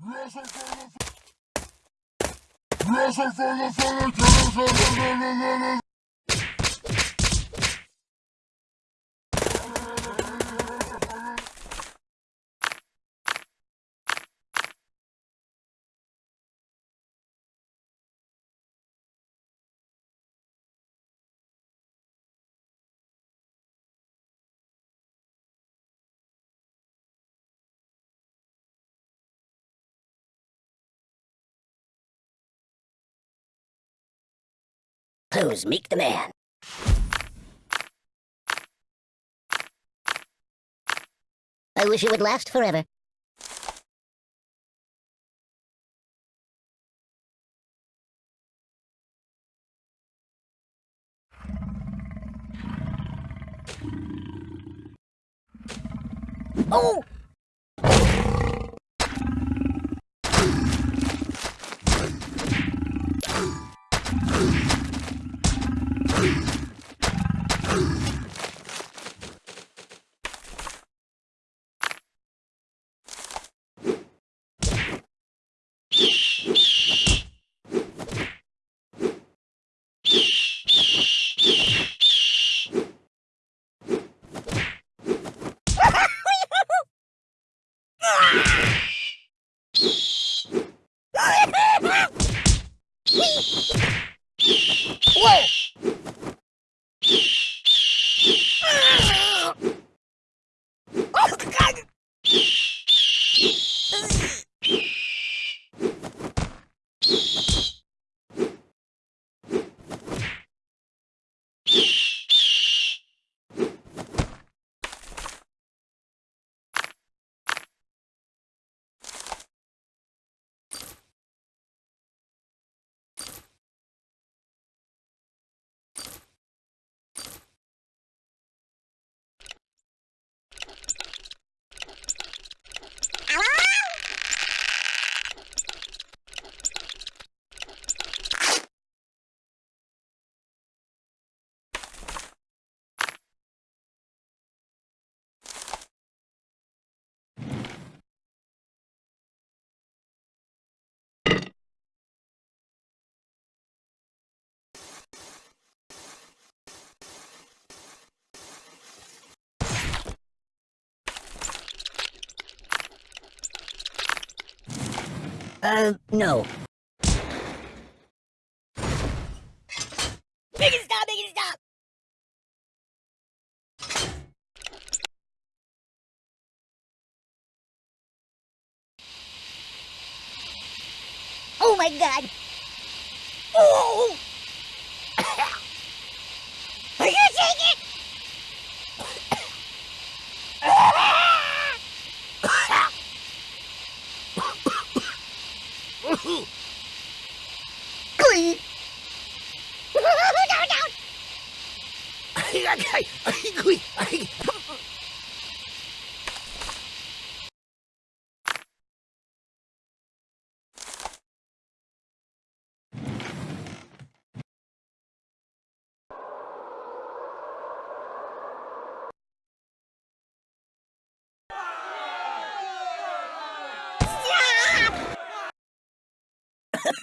Wrestle for the Who's Meek the Man? I wish it would last forever. Oh! Uh, no. It stop! It stop! Oh my god! Oh! Glee! no, no! I, I, I, I, I, I, I,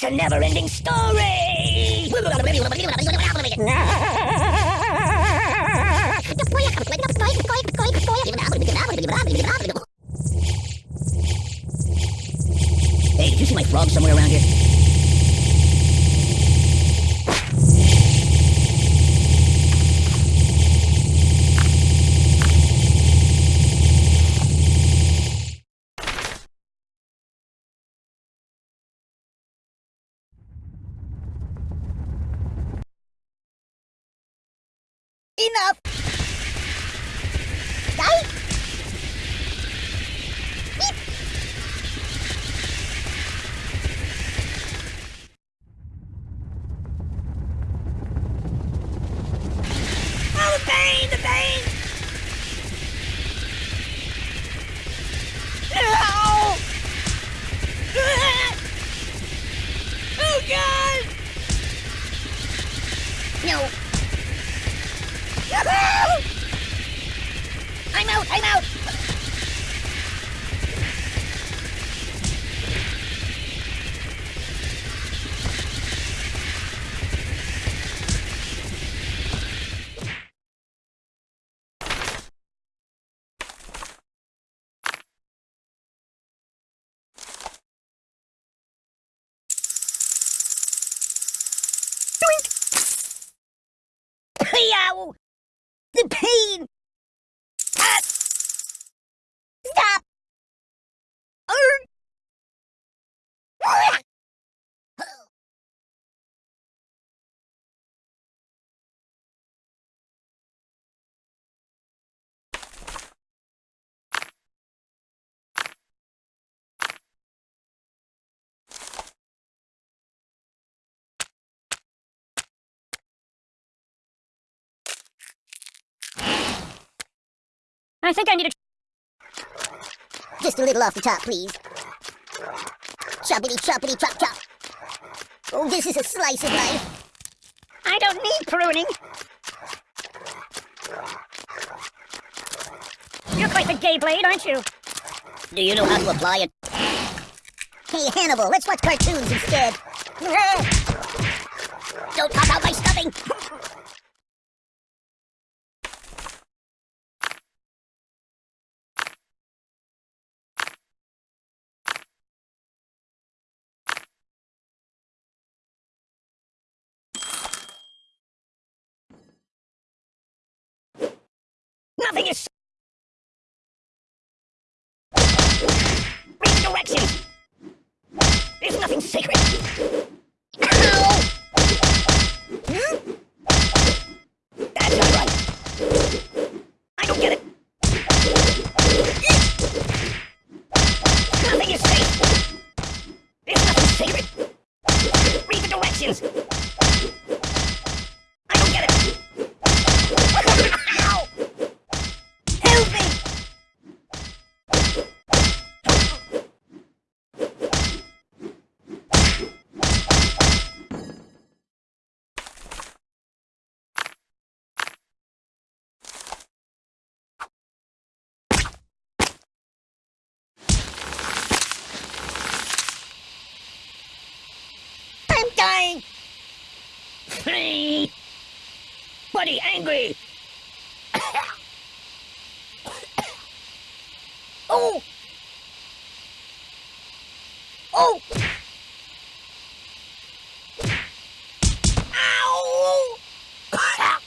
It's a never-ending story! Hey, did you see my frog somewhere around here? Enough! The pain! I think I need a... Just a little off the top, please. Choppity choppity chop chop. Oh, this is a slice of life. I don't need pruning. You're quite the gay blade, aren't you? Do you know how to apply it? Hey, Hannibal, let's watch cartoons instead. Don't pop out Nothing is... Read directions! There's nothing sacred! Ow! Hmm? That's not right! I don't get it! Nothing is safe! There's nothing sacred! Read the directions! I don't get it! Ow! Help me! I'm dying! Free! Buddy angry! Oh! Oh! Ow! Ow!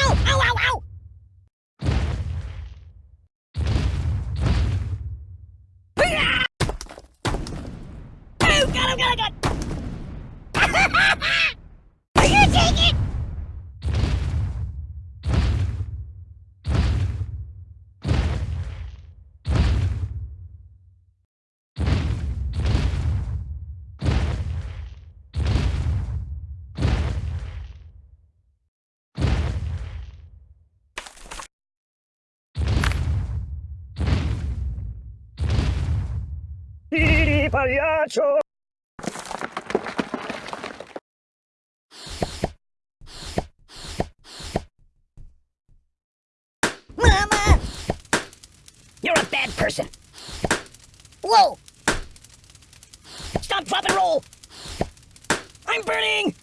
Ow! Ow! Hurrah! Oh, God! Oh, God! Oh, God! Are you take it? pagliaccio! Mama! You're a bad person. Whoa! Stop, drop, and roll! I'm burning!